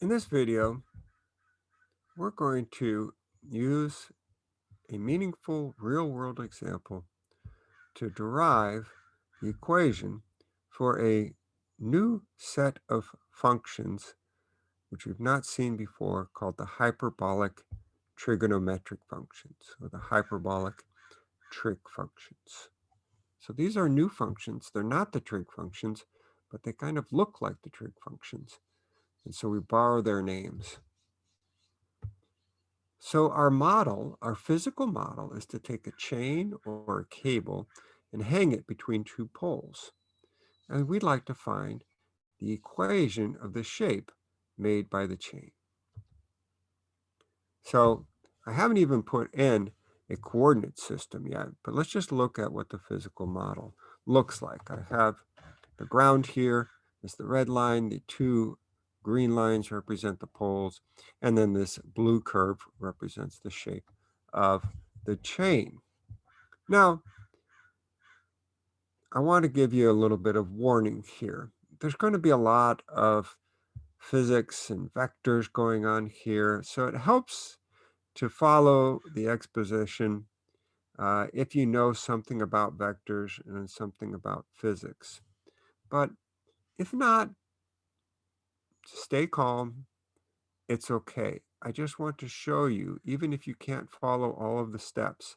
In this video, we're going to use a meaningful real-world example to derive the equation for a new set of functions which we've not seen before called the hyperbolic trigonometric functions or the hyperbolic trig functions. So these are new functions. They're not the trig functions, but they kind of look like the trig functions. And so we borrow their names. So our model, our physical model is to take a chain or a cable and hang it between two poles. And we'd like to find the equation of the shape made by the chain. So I haven't even put in a coordinate system yet, but let's just look at what the physical model looks like. I have the ground here is the red line, the two green lines represent the poles, and then this blue curve represents the shape of the chain. Now, I want to give you a little bit of warning here. There's going to be a lot of physics and vectors going on here, so it helps to follow the exposition uh, if you know something about vectors and something about physics. But if not, stay calm. It's okay. I just want to show you, even if you can't follow all of the steps,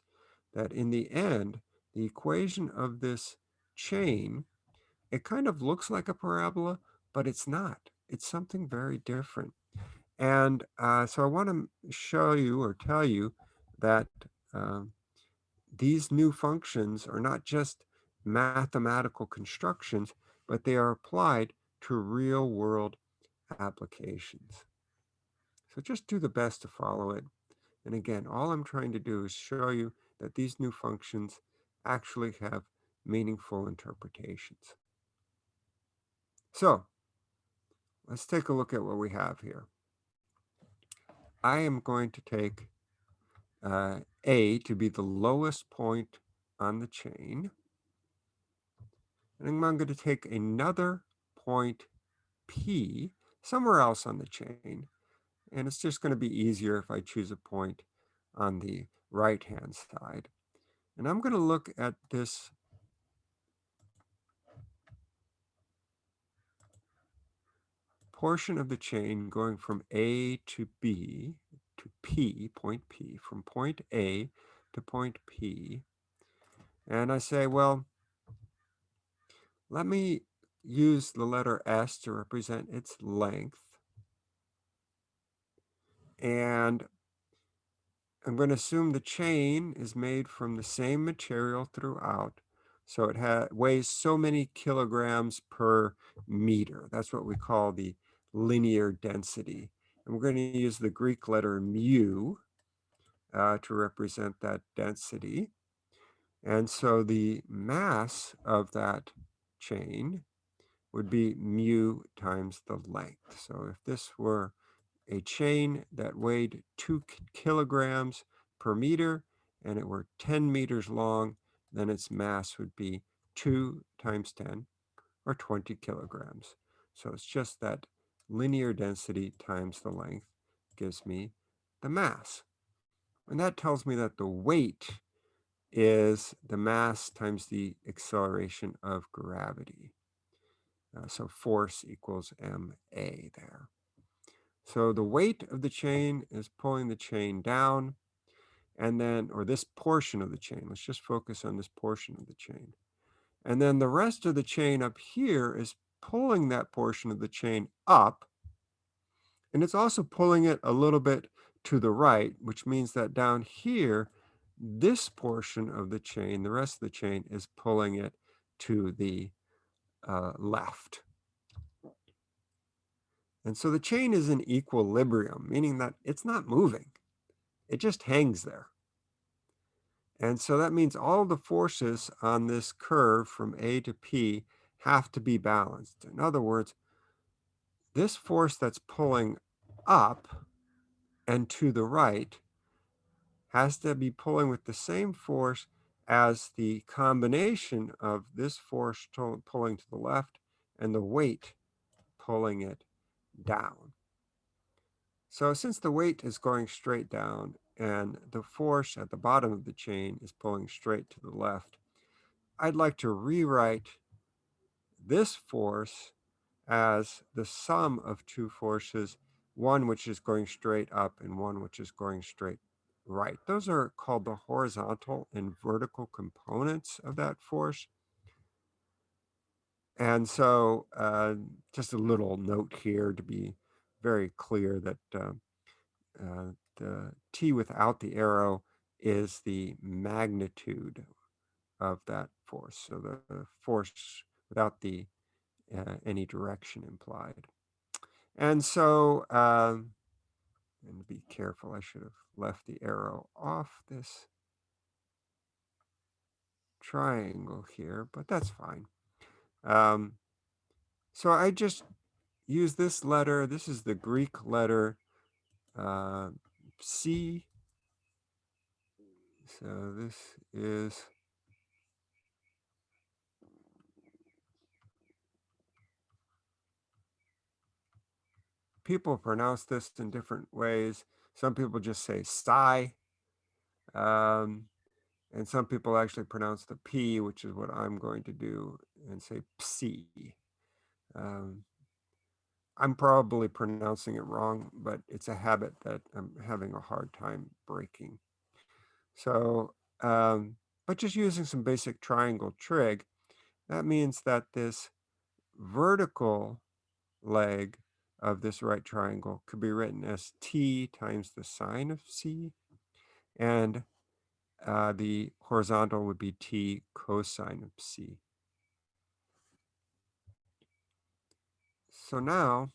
that in the end, the equation of this chain, it kind of looks like a parabola, but it's not. It's something very different. And uh, so I want to show you or tell you that uh, these new functions are not just mathematical constructions, but they are applied to real world applications. So just do the best to follow it. And again, all I'm trying to do is show you that these new functions actually have meaningful interpretations. So let's take a look at what we have here. I am going to take uh, A to be the lowest point on the chain. And I'm going to take another point P somewhere else on the chain. And it's just going to be easier if I choose a point on the right-hand side. And I'm going to look at this portion of the chain going from A to B to P, point P, from point A to point P. And I say, well, let me use the letter S to represent its length. And I'm going to assume the chain is made from the same material throughout. So it has weighs so many kilograms per meter. That's what we call the linear density. And we're going to use the Greek letter mu uh, to represent that density. And so the mass of that chain would be mu times the length. So if this were a chain that weighed two kilograms per meter and it were 10 meters long, then its mass would be 2 times 10 or 20 kilograms. So it's just that linear density times the length gives me the mass. And that tells me that the weight is the mass times the acceleration of gravity. Uh, so force equals ma there. So the weight of the chain is pulling the chain down and then, or this portion of the chain, let's just focus on this portion of the chain. And then the rest of the chain up here is pulling that portion of the chain up. And it's also pulling it a little bit to the right, which means that down here, this portion of the chain, the rest of the chain is pulling it to the uh, left. And so the chain is in equilibrium, meaning that it's not moving. It just hangs there. And so that means all the forces on this curve from A to P have to be balanced. In other words, this force that's pulling up and to the right has to be pulling with the same force as the combination of this force pulling to the left and the weight pulling it down. So since the weight is going straight down and the force at the bottom of the chain is pulling straight to the left, I'd like to rewrite this force as the sum of two forces, one which is going straight up and one which is going straight right. Those are called the horizontal and vertical components of that force. And so uh, just a little note here to be very clear that uh, uh, the t without the arrow is the magnitude of that force. So the, force without the uh, any direction implied. And so, um, and be careful, I should have left the arrow off this triangle here, but that's fine. Um, so I just use this letter. This is the Greek letter uh, C. So this is people pronounce this in different ways. Some people just say psi. Um, and some people actually pronounce the P, which is what I'm going to do, and say psi. Um, I'm probably pronouncing it wrong, but it's a habit that I'm having a hard time breaking. So, um, but just using some basic triangle trig, that means that this vertical leg of this right triangle could be written as t times the sine of c, and uh, the horizontal would be t cosine of c. So now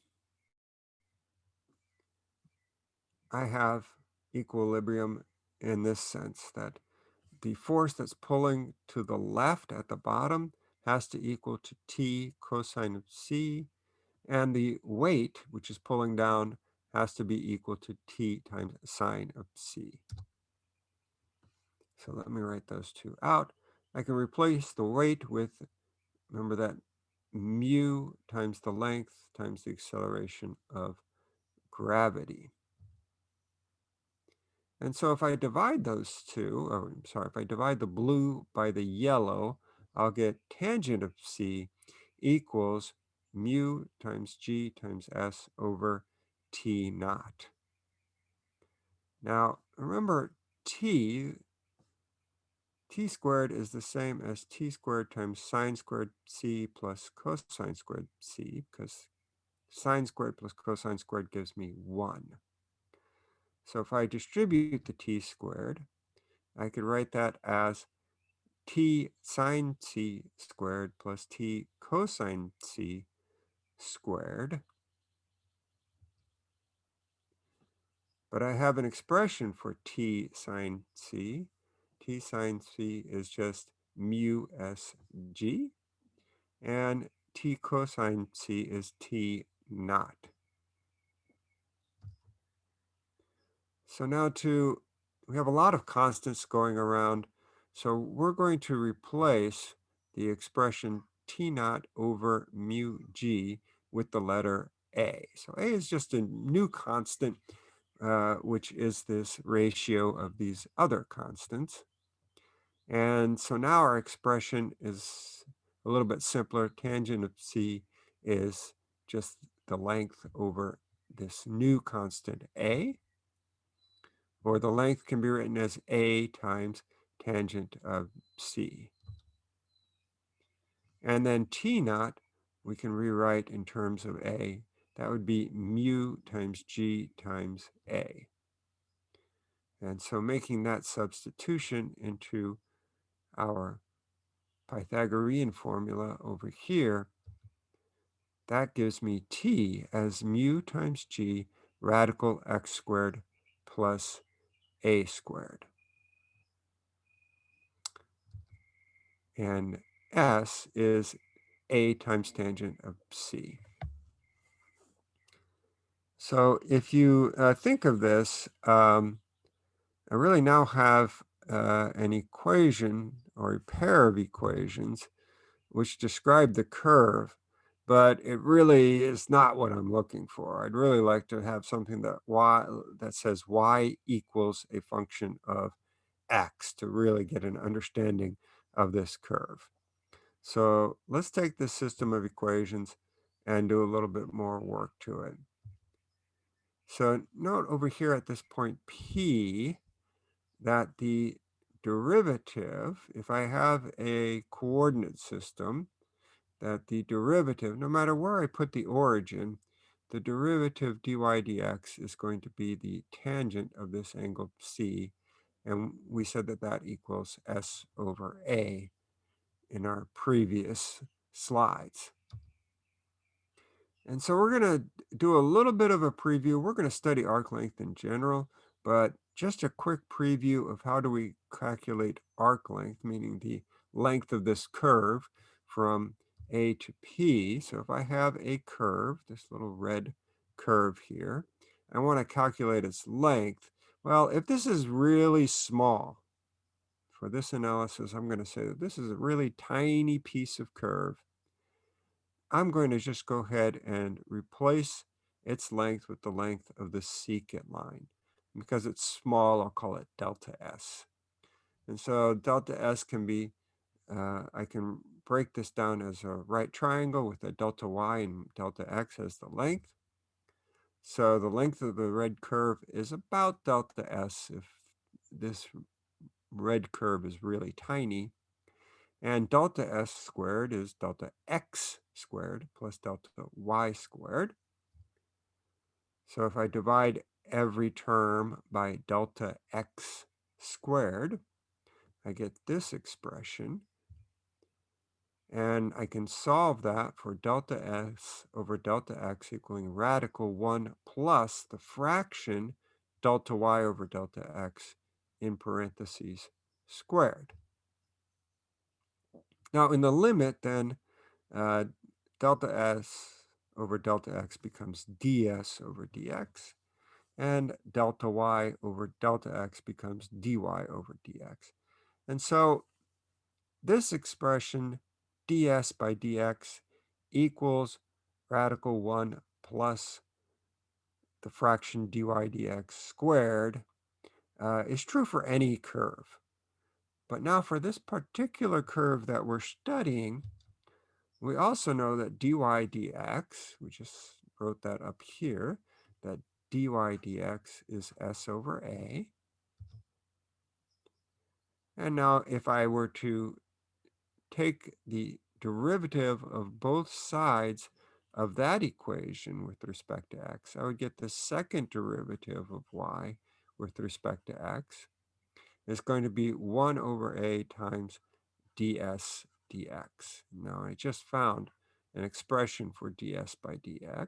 I have equilibrium in this sense that the force that's pulling to the left at the bottom has to equal to t cosine of c, and the weight, which is pulling down, has to be equal to t times sine of c. So let me write those two out. I can replace the weight with, remember that mu times the length times the acceleration of gravity. And so if I divide those two, or I'm sorry, if I divide the blue by the yellow, I'll get tangent of c equals mu times g times s over t naught. Now, remember t, t squared is the same as t squared times sine squared c plus cosine squared c, because sine squared plus cosine squared gives me 1. So if I distribute the t squared, I could write that as t sine c squared plus t cosine c squared. But I have an expression for t sine c. t sine c is just mu s g. And t cosine c is t naught. So now to, we have a lot of constants going around. So we're going to replace the expression T naught over mu G with the letter A. So A is just a new constant, uh, which is this ratio of these other constants. And so now our expression is a little bit simpler. Tangent of C is just the length over this new constant A or the length can be written as A times tangent of C. And then T naught, we can rewrite in terms of A. That would be mu times G times A. And so making that substitution into our Pythagorean formula over here, that gives me T as mu times G radical x squared plus a squared. And S is A times tangent of C. So if you uh, think of this, um, I really now have uh, an equation or a pair of equations which describe the curve but it really is not what I'm looking for. I'd really like to have something that y that says y equals a function of x to really get an understanding of this curve. So let's take this system of equations and do a little bit more work to it. So note over here at this point P that the derivative, if I have a coordinate system, that the derivative, no matter where I put the origin, the derivative dy dx is going to be the tangent of this angle C. And we said that that equals S over A in our previous slides. And so we're going to do a little bit of a preview. We're going to study arc length in general, but just a quick preview of how do we calculate arc length, meaning the length of this curve from A to P. So if I have a curve, this little red curve here, I want to calculate its length. Well, if this is really small, for this analysis, I'm going to say that this is a really tiny piece of curve. I'm going to just go ahead and replace its length with the length of the secant line. Because it's small, I'll call it delta S. And so delta S can be, uh, I can break this down as a right triangle with a delta Y and delta X as the length. So the length of the red curve is about delta S if this red curve is really tiny. And delta S squared is delta X squared plus delta Y squared. So if I divide every term by delta X squared, I get this expression. And I can solve that for delta S over delta X equaling radical 1 plus the fraction delta Y over delta X in parentheses squared. Now in the limit then, uh, delta S over delta X becomes ds over dx, and delta Y over delta X becomes dy over dx. And so this expression ds by dx equals radical 1 plus the fraction dy dx squared uh, is true for any curve. But now for this particular curve that we're studying, we also know that dy dx, we just wrote that up here, that dy dx is s over a. And now if I were to take the derivative of both sides of that equation with respect to x, I would get the second derivative of y with respect to x is going to be 1 over a times ds dx. Now I just found an expression for ds by dx.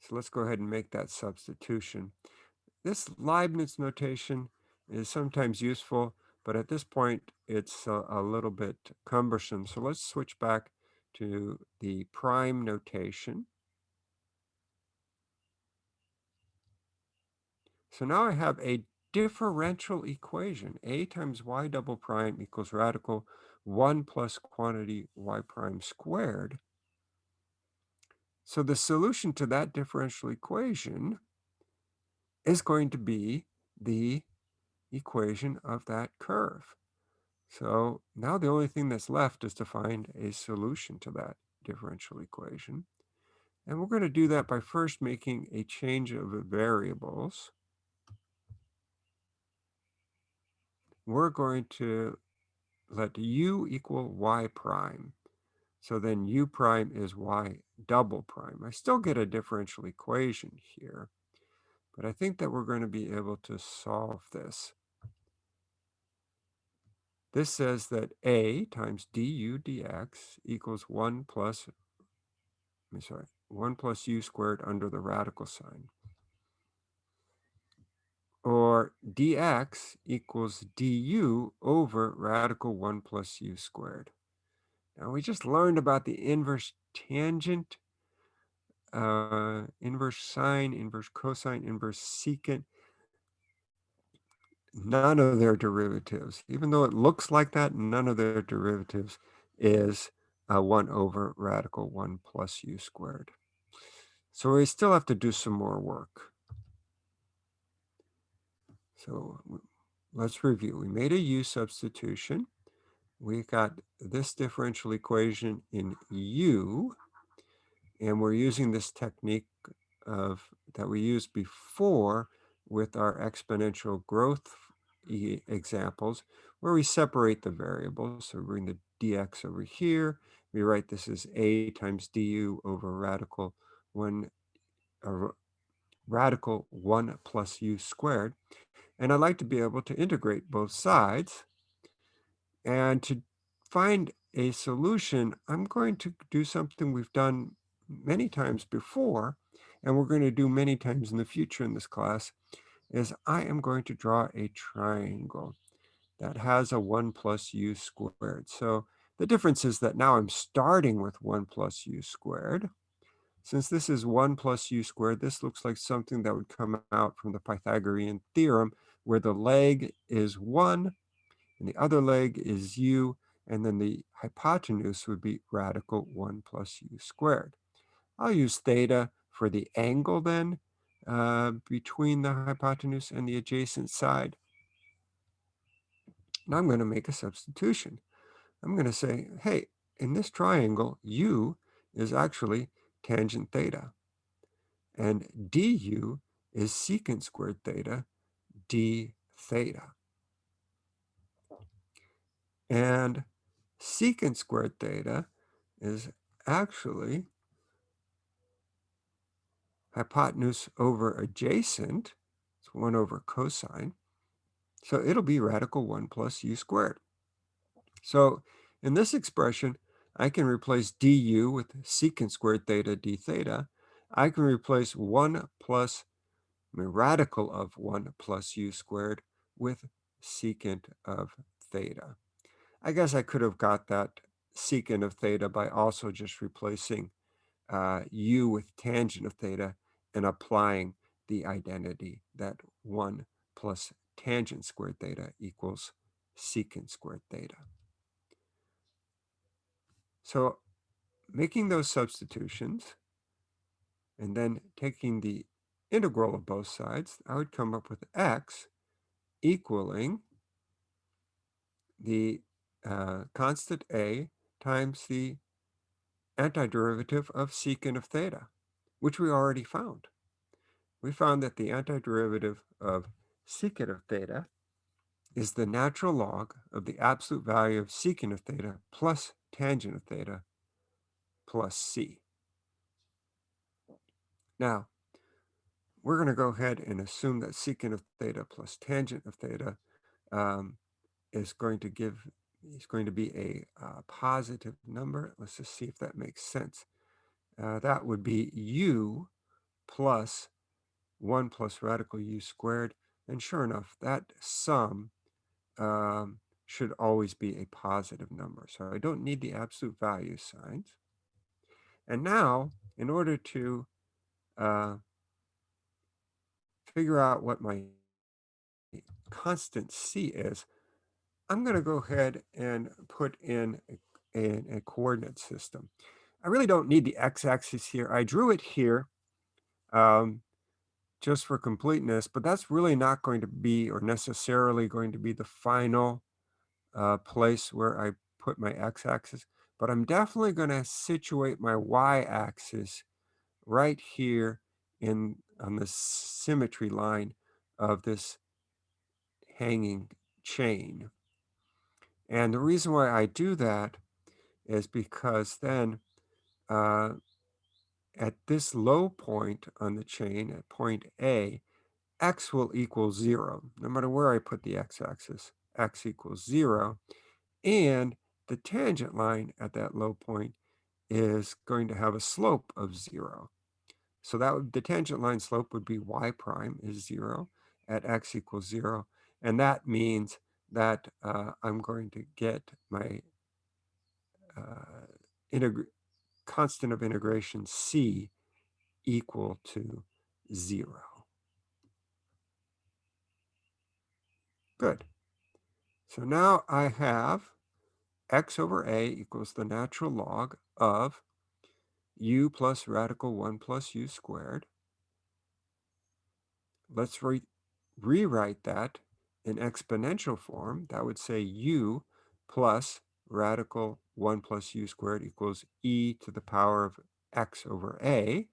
So let's go ahead and make that substitution. This Leibniz notation is sometimes useful, but at this point it's a, a little bit cumbersome. So let's switch back to the prime notation. So now I have a differential equation. A times y double prime equals radical 1 plus quantity y prime squared. So the solution to that differential equation is going to be the equation of that curve. So now the only thing that's left is to find a solution to that differential equation. And we're going to do that by first making a change of variables. We're going to let u equal y prime. So then u prime is y double prime. I still get a differential equation here, but I think that we're going to be able to solve this. This says that a times du dx equals 1 plus, I'm sorry, 1 plus u squared under the radical sign or dx equals du over radical 1 plus u squared. Now we just learned about the inverse tangent, uh, inverse sine, inverse cosine, inverse secant. None of their derivatives, even though it looks like that, none of their derivatives is uh, 1 over radical 1 plus u squared. So we still have to do some more work. So let's review. We made a u substitution. We got this differential equation in u, and we're using this technique of that we used before with our exponential growth examples, where we separate the variables. So we bring the dx over here. We write this as a times du over radical 1 uh, radical 1 plus u squared. And I'd like to be able to integrate both sides. And to find a solution, I'm going to do something we've done many times before, and we're going to do many times in the future in this class, is I am going to draw a triangle that has a 1 plus u squared. So the difference is that now I'm starting with 1 plus u squared. Since this is 1 plus u squared, this looks like something that would come out from the Pythagorean theorem where the leg is 1 and the other leg is u, and then the hypotenuse would be radical 1 plus u squared. I'll use theta for the angle then uh, between the hypotenuse and the adjacent side. Now I'm going to make a substitution. I'm going to say, hey, in this triangle, u is actually tangent theta. And du is secant squared theta d theta. And secant squared theta is actually hypotenuse over adjacent. It's 1 over cosine. So it'll be radical 1 plus u squared. So in this expression, I can replace du with secant squared theta d theta. I can replace 1 plus Radical of 1 plus u squared with secant of theta. I guess I could have got that secant of theta by also just replacing uh, u with tangent of theta and applying the identity that 1 plus tangent squared theta equals secant squared theta. So making those substitutions and then taking the integral of both sides, I would come up with x equaling the uh, constant a times the antiderivative of secant of theta, which we already found. We found that the antiderivative of secant of theta is the natural log of the absolute value of secant of theta plus tangent of theta plus c. Now, we're going to go ahead and assume that secant of theta plus tangent of theta um, is going to give is going to be a uh, positive number. Let's just see if that makes sense. Uh, that would be u plus 1 plus radical u squared. And sure enough, that sum um, should always be a positive number. So I don't need the absolute value signs. And now, in order to uh, figure out what my constant c is, I'm going to go ahead and put in a, a, a coordinate system. I really don't need the x-axis here. I drew it here um, just for completeness, but that's really not going to be or necessarily going to be the final uh, place where I put my x-axis, but I'm definitely going to situate my y-axis right here in on the symmetry line of this hanging chain. And the reason why I do that is because then uh, at this low point on the chain, at point A, x will equal zero, no matter where I put the x-axis, x equals zero. And the tangent line at that low point is going to have a slope of zero. So that would, the tangent line slope would be y prime is zero at x equals zero. And that means that uh, I'm going to get my uh, constant of integration c equal to zero. Good. So now I have x over a equals the natural log of u plus radical 1 plus u squared. Let's re rewrite that in exponential form. That would say u plus radical 1 plus u squared equals e to the power of x over a.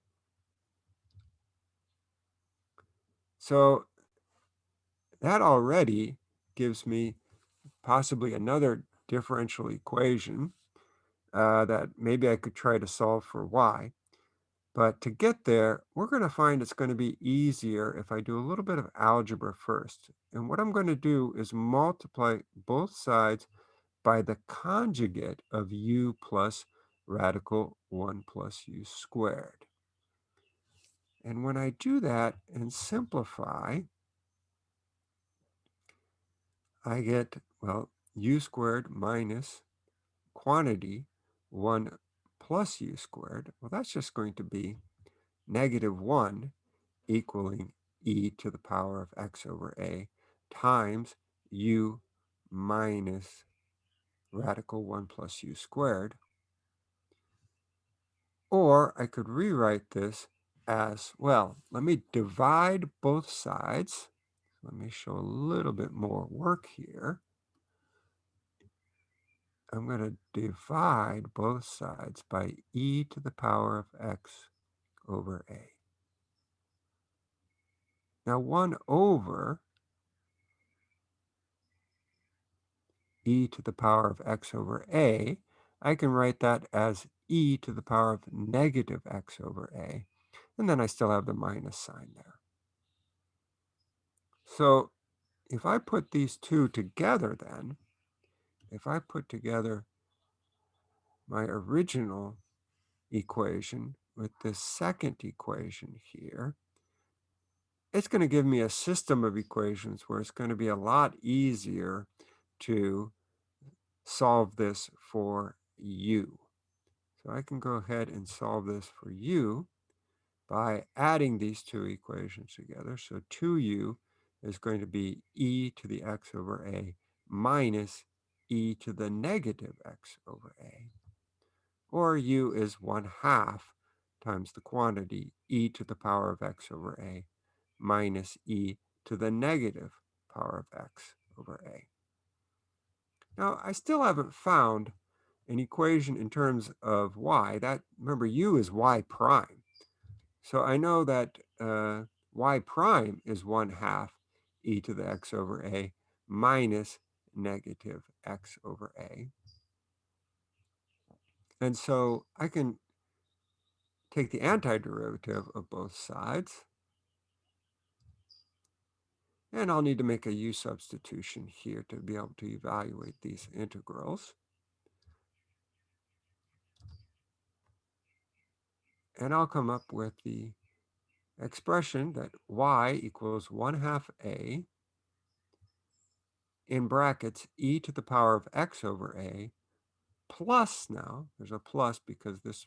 So that already gives me possibly another differential equation uh, that maybe I could try to solve for y. But to get there, we're going to find it's going to be easier if I do a little bit of algebra first. And what I'm going to do is multiply both sides by the conjugate of u plus radical 1 plus u squared. And when I do that and simplify, I get, well, u squared minus quantity 1 plus u squared. Well, that's just going to be negative 1 equaling e to the power of x over a times u minus radical 1 plus u squared. Or I could rewrite this as, well, let me divide both sides. Let me show a little bit more work here. I'm going to divide both sides by e to the power of x over a. Now 1 over e to the power of x over a, I can write that as e to the power of negative x over a. And then I still have the minus sign there. So if I put these two together then, if I put together my original equation with this second equation here, it's going to give me a system of equations where it's going to be a lot easier to solve this for u. So I can go ahead and solve this for u by adding these two equations together. So 2u is going to be e to the x over a minus e to the negative x over a. Or u is 1 half times the quantity e to the power of x over a minus e to the negative power of x over a. Now, I still haven't found an equation in terms of y. That Remember, u is y prime. So I know that uh, y prime is 1 half e to the x over a minus negative x over a. And so I can take the antiderivative of both sides. And I'll need to make a u substitution here to be able to evaluate these integrals. And I'll come up with the expression that y equals 1 half a in brackets e to the power of x over a plus now, there's a plus because this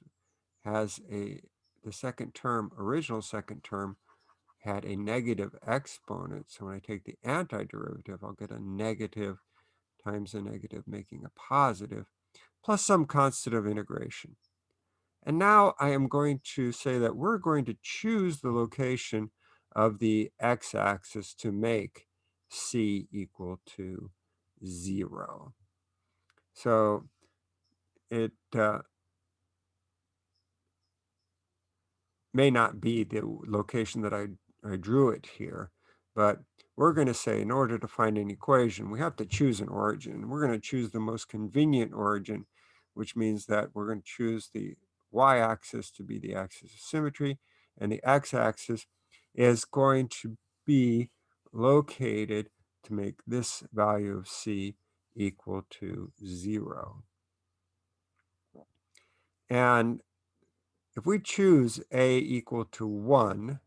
has a, the second term, original second term had a negative exponent. So when I take the antiderivative, I'll get a negative times a negative, making a positive, plus some constant of integration. And now I am going to say that we're going to choose the location of the x-axis to make c equal to 0. So it uh, may not be the location that I, I drew it here, but we're going to say in order to find an equation, we have to choose an origin. We're going to choose the most convenient origin, which means that we're going to choose the y-axis to be the axis of symmetry, and the x-axis is going to be located to make this value of c equal to 0. And if we choose a equal to 1,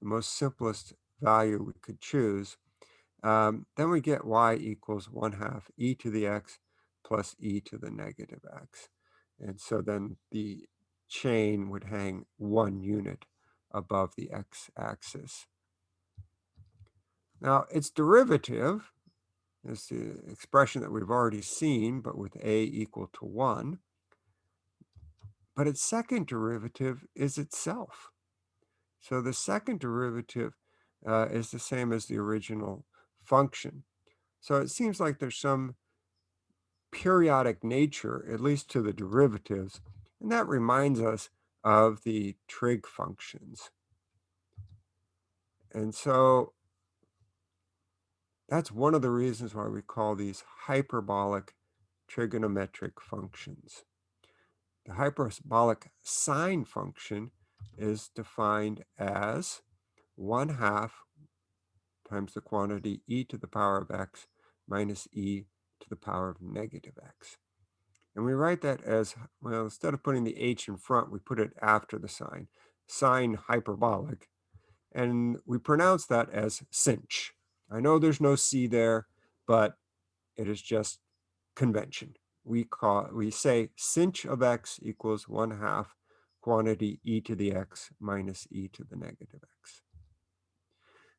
the most simplest value we could choose, um, then we get y equals 1 half e to the x plus e to the negative x. And so then the chain would hang one unit above the x-axis. Now, its derivative is the expression that we've already seen, but with a equal to 1. But its second derivative is itself. So the second derivative uh, is the same as the original function. So it seems like there's some periodic nature, at least to the derivatives, and that reminds us of the trig functions. And so that's one of the reasons why we call these hyperbolic trigonometric functions. The hyperbolic sine function is defined as 1 half times the quantity e to the power of x minus e to the power of negative x. And we write that as, well, instead of putting the h in front, we put it after the sign, sine hyperbolic. And we pronounce that as sinh. I know there's no c there, but it is just convention. We call we say sinh of x equals 1 half quantity e to the x minus e to the negative x.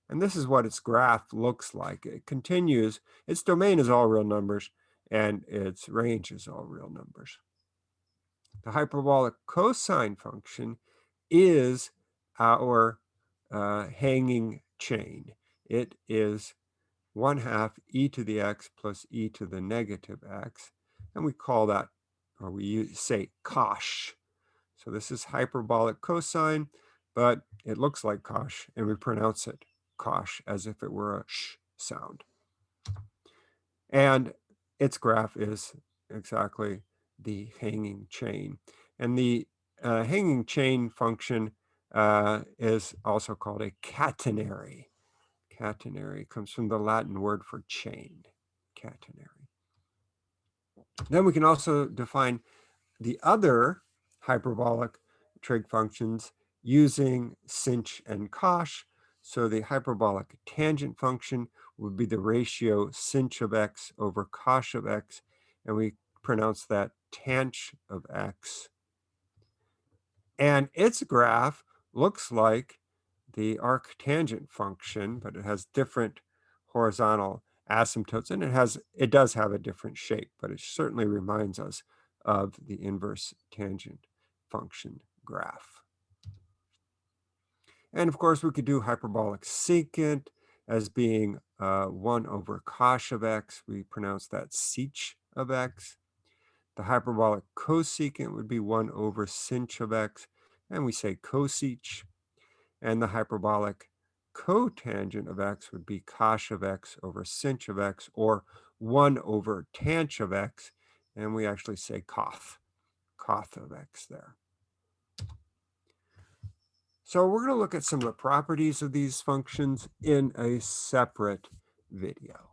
And this is what its graph looks like. It continues, its domain is all real numbers, and its range is all real numbers. The hyperbolic cosine function is our uh, hanging chain. It is 1 half e to the x plus e to the negative x. And we call that, or we use, say cosh. So this is hyperbolic cosine, but it looks like cosh, and we pronounce it cosh as if it were a sh sound. And its graph is exactly the hanging chain. And the uh, hanging chain function uh, is also called a catenary. Catenary comes from the Latin word for chain, catenary. Then we can also define the other hyperbolic trig functions using sinh and cosh. So the hyperbolic tangent function would be the ratio sinh of x over cosh of x, and we pronounce that tanh of x. And its graph looks like the arctangent function, but it has different horizontal asymptotes, and it has it does have a different shape, but it certainly reminds us of the inverse tangent function graph. And of course, we could do hyperbolic secant as being uh, 1 over cosh of x. We pronounce that sech of x. The hyperbolic cosecant would be 1 over sinh of x, and we say cosech. And the hyperbolic cotangent of x would be cosh of x over sinh of x, or 1 over tanh of x, and we actually say coth, coth of x there. So we're going to look at some of the properties of these functions in a separate video.